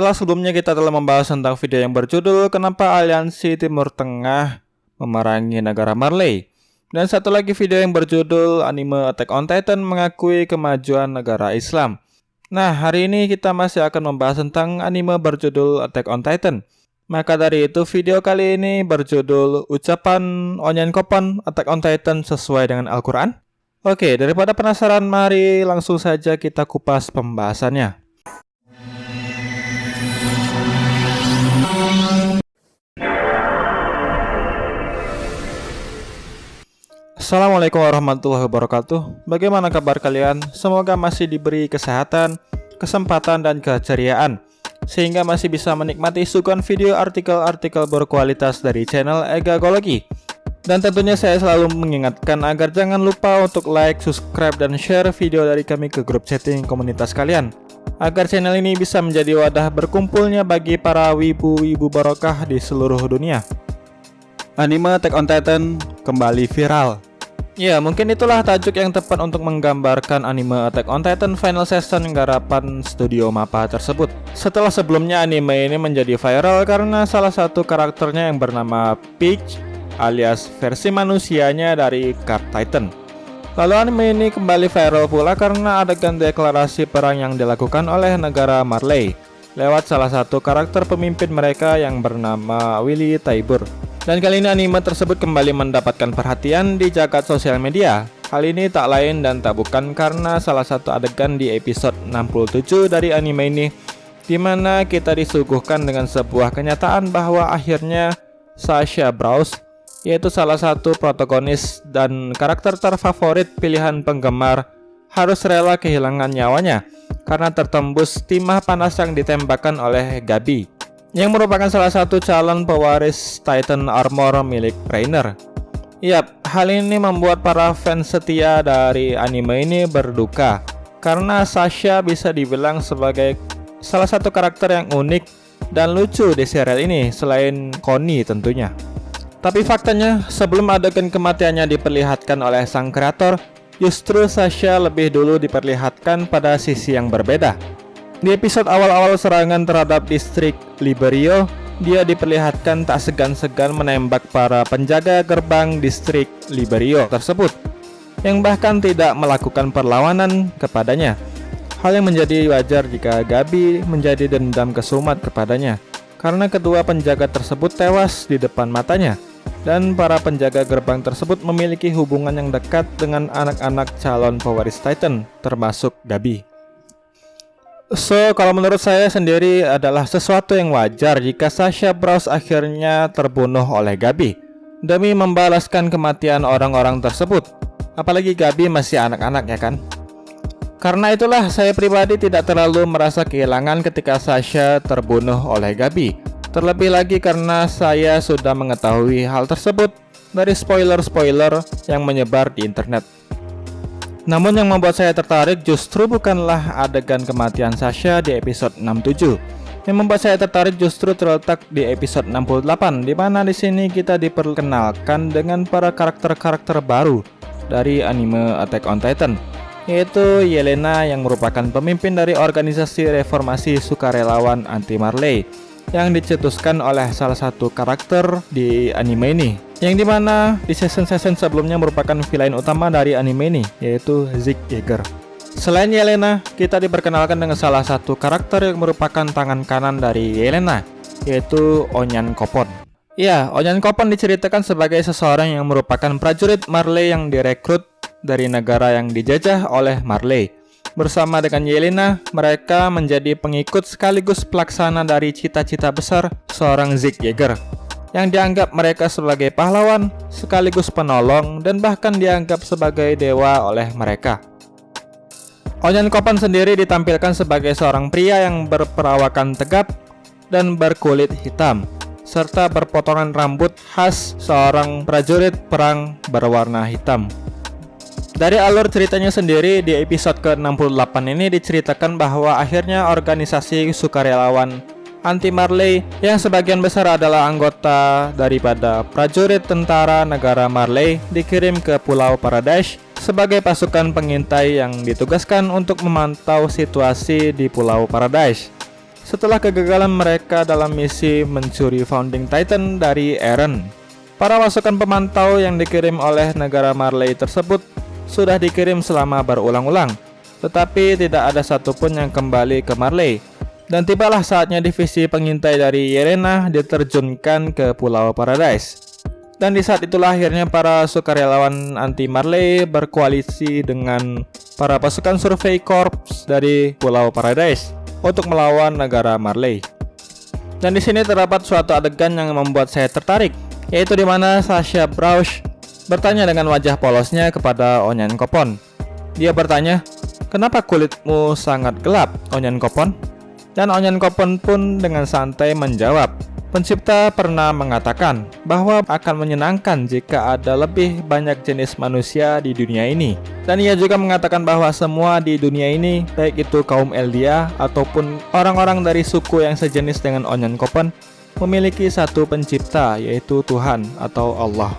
Setelah sebelumnya kita telah membahas tentang video yang berjudul Kenapa Aliansi Timur Tengah memerangi negara Marley. Dan satu lagi video yang berjudul Anime Attack on Titan mengakui kemajuan negara Islam. Nah, hari ini kita masih akan membahas tentang anime berjudul Attack on Titan. Maka dari itu video kali ini berjudul Ucapan Onyan Kopan Attack on Titan sesuai dengan Al-Quran. Oke, daripada penasaran mari langsung saja kita kupas pembahasannya. Assalamualaikum warahmatullahi wabarakatuh Bagaimana kabar kalian? Semoga masih diberi kesehatan, kesempatan, dan keceriaan sehingga masih bisa menikmati suguhan video artikel-artikel berkualitas dari channel Egagologi. Dan tentunya saya selalu mengingatkan agar jangan lupa untuk like, subscribe, dan share video dari kami ke grup chatting komunitas kalian. Agar channel ini bisa menjadi wadah berkumpulnya bagi para wibu-wibu barokah di seluruh dunia. Anime Attack on Titan kembali viral Ya, mungkin itulah tajuk yang tepat untuk menggambarkan anime Attack on Titan Final Season garapan studio MAPPA tersebut. Setelah sebelumnya anime ini menjadi viral karena salah satu karakternya yang bernama Peach alias versi manusianya dari Card Titan. Lalu anime ini kembali viral pula karena adegan deklarasi perang yang dilakukan oleh negara Marley lewat salah satu karakter pemimpin mereka yang bernama Willy Taibur. Dan kali ini anime tersebut kembali mendapatkan perhatian di jagat sosial media. Hal ini tak lain dan tak bukan karena salah satu adegan di episode 67 dari anime ini di mana kita disuguhkan dengan sebuah kenyataan bahwa akhirnya Sasha Browse yaitu salah satu protagonis dan karakter terfavorit pilihan penggemar harus rela kehilangan nyawanya karena tertembus timah panas yang ditembakkan oleh Gabi yang merupakan salah satu calon pewaris Titan Armor milik Rainer. Yap, hal ini membuat para fans setia dari anime ini berduka karena Sasha bisa dibilang sebagai salah satu karakter yang unik dan lucu di serial ini selain Connie tentunya. Tapi faktanya, sebelum adegan kematiannya diperlihatkan oleh sang kreator, justru Sasha lebih dulu diperlihatkan pada sisi yang berbeda. Di episode awal-awal serangan terhadap distrik Liberio, dia diperlihatkan tak segan-segan menembak para penjaga gerbang distrik Liberio tersebut, yang bahkan tidak melakukan perlawanan kepadanya. Hal yang menjadi wajar jika Gabi menjadi dendam kesumat kepadanya, karena kedua penjaga tersebut tewas di depan matanya, dan para penjaga gerbang tersebut memiliki hubungan yang dekat dengan anak-anak calon pewaris Titan, termasuk Gabi. So, kalau menurut saya sendiri adalah sesuatu yang wajar jika Sasha Browse akhirnya terbunuh oleh Gabi demi membalaskan kematian orang-orang tersebut. Apalagi Gabi masih anak-anak ya kan? Karena itulah saya pribadi tidak terlalu merasa kehilangan ketika Sasha terbunuh oleh Gabi. Terlebih lagi karena saya sudah mengetahui hal tersebut dari spoiler-spoiler yang menyebar di internet. Namun yang membuat saya tertarik justru bukanlah adegan kematian Sasha di episode 67. Yang membuat saya tertarik justru terletak di episode 68 di mana di sini kita diperkenalkan dengan para karakter-karakter baru dari anime Attack on Titan yaitu Yelena yang merupakan pemimpin dari organisasi reformasi sukarelawan anti Marley yang dicetuskan oleh salah satu karakter di anime ini yang di mana di season-season sebelumnya merupakan villain utama dari anime ini, yaitu Zeke Yeager. Selain Yelena, kita diperkenalkan dengan salah satu karakter yang merupakan tangan kanan dari Yelena, yaitu Onyan Kopon. Ya, Onyan Kopon diceritakan sebagai seseorang yang merupakan prajurit Marley yang direkrut dari negara yang dijajah oleh Marley. Bersama dengan Yelena, mereka menjadi pengikut sekaligus pelaksana dari cita-cita besar seorang Zeke Yeager yang dianggap mereka sebagai pahlawan, sekaligus penolong, dan bahkan dianggap sebagai dewa oleh mereka. Onyan Kopan sendiri ditampilkan sebagai seorang pria yang berperawakan tegap dan berkulit hitam, serta berpotongan rambut khas seorang prajurit perang berwarna hitam. Dari alur ceritanya sendiri, di episode ke-68 ini diceritakan bahwa akhirnya organisasi sukarelawan anti Marley yang sebagian besar adalah anggota daripada prajurit tentara negara Marley dikirim ke Pulau Paradise sebagai pasukan pengintai yang ditugaskan untuk memantau situasi di Pulau Paradise. setelah kegagalan mereka dalam misi mencuri Founding Titan dari Eren. Para pasukan pemantau yang dikirim oleh negara Marley tersebut sudah dikirim selama berulang-ulang, tetapi tidak ada satupun yang kembali ke Marley. Dan tibalah saatnya divisi pengintai dari Yerena diterjunkan ke Pulau Paradise. Dan di saat itulah akhirnya para sukarelawan anti Marley berkoalisi dengan para pasukan survei korps dari Pulau Paradise untuk melawan negara Marley. Dan di sini terdapat suatu adegan yang membuat saya tertarik, yaitu di mana Sasha Brausch bertanya dengan wajah polosnya kepada Onyan Kopon. Dia bertanya, "Kenapa kulitmu sangat gelap, Onyan Kopon?" Dan Onyan Kopon pun dengan santai menjawab, Pencipta pernah mengatakan bahwa akan menyenangkan jika ada lebih banyak jenis manusia di dunia ini. Dan ia juga mengatakan bahwa semua di dunia ini, baik itu kaum Eldia ataupun orang-orang dari suku yang sejenis dengan Onyan Kopen, memiliki satu pencipta yaitu Tuhan atau Allah.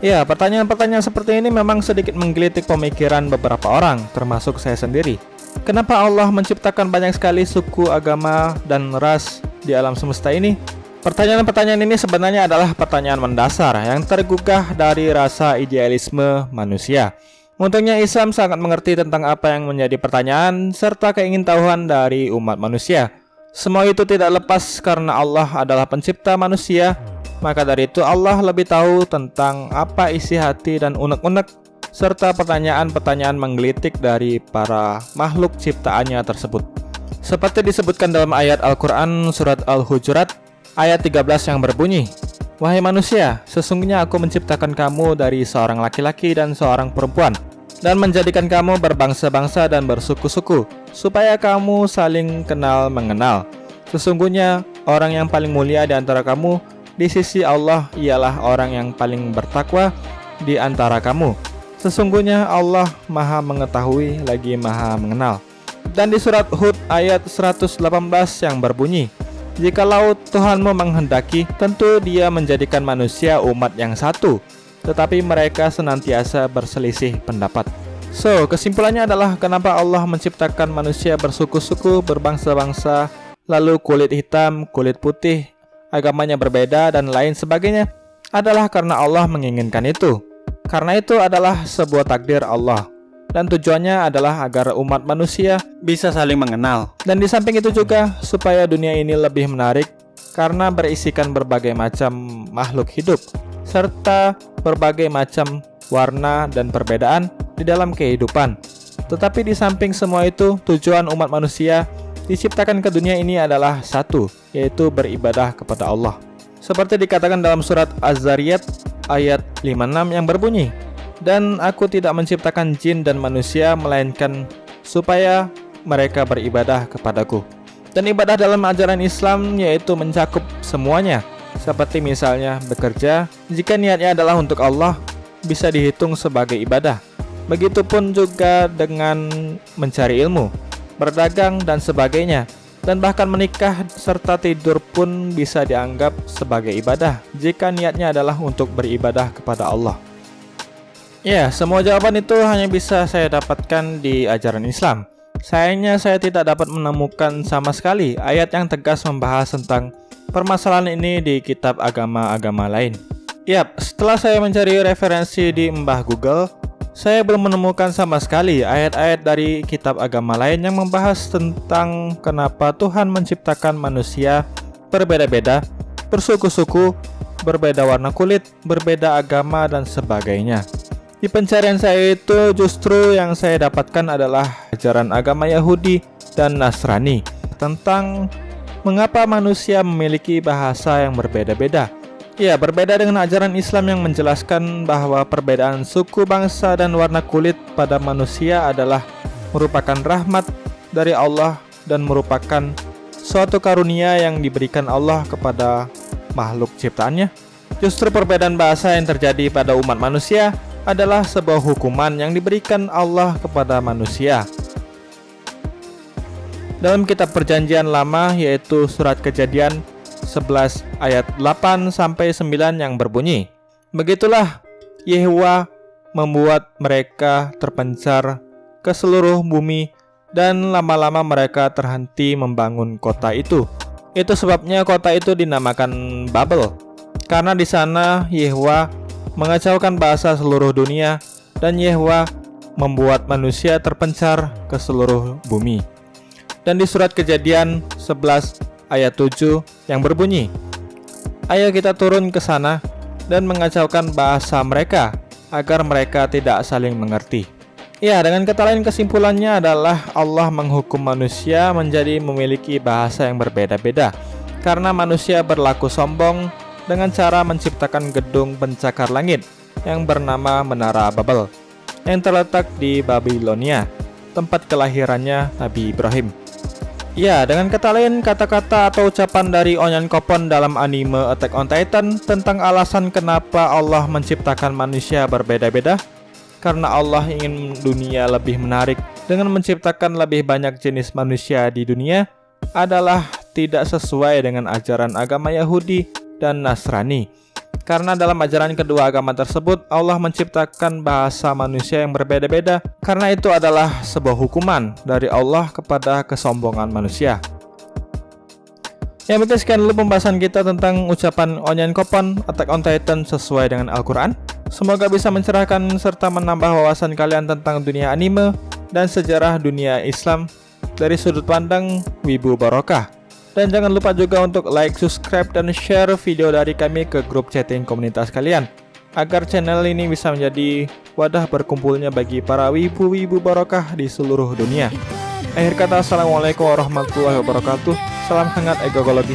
Ya, pertanyaan-pertanyaan seperti ini memang sedikit menggelitik pemikiran beberapa orang, termasuk saya sendiri. Kenapa Allah menciptakan banyak sekali suku, agama, dan ras di alam semesta ini? Pertanyaan-pertanyaan ini sebenarnya adalah pertanyaan mendasar yang tergugah dari rasa idealisme manusia. Untungnya Islam sangat mengerti tentang apa yang menjadi pertanyaan serta keingintahuan dari umat manusia. Semua itu tidak lepas karena Allah adalah pencipta manusia, maka dari itu Allah lebih tahu tentang apa isi hati dan unek-unek serta pertanyaan-pertanyaan menggelitik dari para makhluk ciptaannya tersebut. Seperti disebutkan dalam ayat Al-Quran surat Al-Hujurat Ayat 13 yang berbunyi, Wahai manusia, sesungguhnya aku menciptakan kamu dari seorang laki-laki dan seorang perempuan, dan menjadikan kamu berbangsa-bangsa dan bersuku-suku, supaya kamu saling kenal mengenal. Sesungguhnya, orang yang paling mulia di antara kamu di sisi Allah ialah orang yang paling bertakwa di antara kamu. Sesungguhnya Allah maha mengetahui lagi maha mengenal. Dan di surat Hud ayat 118 yang berbunyi, Jikalau Tuhanmu menghendaki, tentu dia menjadikan manusia umat yang satu, tetapi mereka senantiasa berselisih pendapat. So, kesimpulannya adalah kenapa Allah menciptakan manusia bersuku-suku, berbangsa-bangsa, lalu kulit hitam, kulit putih, agamanya berbeda, dan lain sebagainya, adalah karena Allah menginginkan itu. Karena itu adalah sebuah takdir Allah dan tujuannya adalah agar umat manusia bisa saling mengenal. Dan di samping itu juga supaya dunia ini lebih menarik karena berisikan berbagai macam makhluk hidup serta berbagai macam warna dan perbedaan di dalam kehidupan. Tetapi di samping semua itu, tujuan umat manusia diciptakan ke dunia ini adalah satu, yaitu beribadah kepada Allah. Seperti dikatakan dalam surat Az-Zariyat ayat 56 yang berbunyi, dan aku tidak menciptakan jin dan manusia melainkan supaya mereka beribadah kepadaku. Dan ibadah dalam ajaran Islam yaitu mencakup semuanya, seperti misalnya bekerja, jika niatnya adalah untuk Allah, bisa dihitung sebagai ibadah. Begitupun juga dengan mencari ilmu, berdagang dan sebagainya. Dan bahkan menikah serta tidur pun bisa dianggap sebagai ibadah jika niatnya adalah untuk beribadah kepada Allah. Ya, semua jawaban itu hanya bisa saya dapatkan di ajaran Islam. Sayangnya saya tidak dapat menemukan sama sekali ayat yang tegas membahas tentang permasalahan ini di kitab agama-agama lain. Yap, setelah saya mencari referensi di Mbah Google, saya belum menemukan sama sekali ayat-ayat dari kitab agama lain yang membahas tentang kenapa Tuhan menciptakan manusia berbeda-beda, bersuku-suku, berbeda warna kulit, berbeda agama, dan sebagainya. Di pencarian saya itu justru yang saya dapatkan adalah ajaran agama Yahudi dan Nasrani tentang mengapa manusia memiliki bahasa yang berbeda-beda. Ya, berbeda dengan ajaran Islam yang menjelaskan bahwa perbedaan suku, bangsa, dan warna kulit pada manusia adalah merupakan rahmat dari Allah dan merupakan suatu karunia yang diberikan Allah kepada makhluk ciptaannya. Justru perbedaan bahasa yang terjadi pada umat manusia adalah sebuah hukuman yang diberikan Allah kepada manusia. Dalam kitab perjanjian lama yaitu surat kejadian 11 ayat 8 sampai 9 yang berbunyi, Begitulah Yehua membuat mereka terpencar ke seluruh bumi dan lama-lama mereka terhenti membangun kota itu. Itu sebabnya kota itu dinamakan Babel, karena di sana Yehwa mengacaukan bahasa seluruh dunia dan Yehwa membuat manusia terpencar ke seluruh bumi. Dan di surat kejadian 11 ayat 7 yang berbunyi, Ayo kita turun ke sana dan mengacaukan bahasa mereka agar mereka tidak saling mengerti. Ya, dengan kata lain kesimpulannya adalah Allah menghukum manusia menjadi memiliki bahasa yang berbeda-beda karena manusia berlaku sombong dengan cara menciptakan gedung pencakar langit yang bernama Menara Babel yang terletak di Babilonia, tempat kelahirannya Nabi Ibrahim. Ya, dengan kata lain, kata-kata atau ucapan dari Onyan Kopon dalam anime Attack on Titan tentang alasan kenapa Allah menciptakan manusia berbeda-beda karena Allah ingin dunia lebih menarik dengan menciptakan lebih banyak jenis manusia di dunia adalah tidak sesuai dengan ajaran agama Yahudi dan Nasrani. Karena dalam ajaran kedua agama tersebut Allah menciptakan bahasa manusia yang berbeda-beda karena itu adalah sebuah hukuman dari Allah kepada kesombongan manusia. Ya berarti sekian dulu pembahasan kita tentang ucapan Onyan Kopon Attack on Titan sesuai dengan Al-Quran. Semoga bisa mencerahkan serta menambah wawasan kalian tentang dunia anime dan sejarah dunia Islam dari sudut pandang Wibu Barokah. Dan jangan lupa juga untuk like, subscribe, dan share video dari kami ke grup chatting komunitas kalian agar channel ini bisa menjadi wadah berkumpulnya bagi para wibu-wibu barokah di seluruh dunia. Akhir kata, Assalamualaikum warahmatullahi wabarakatuh. Salam hangat egologi.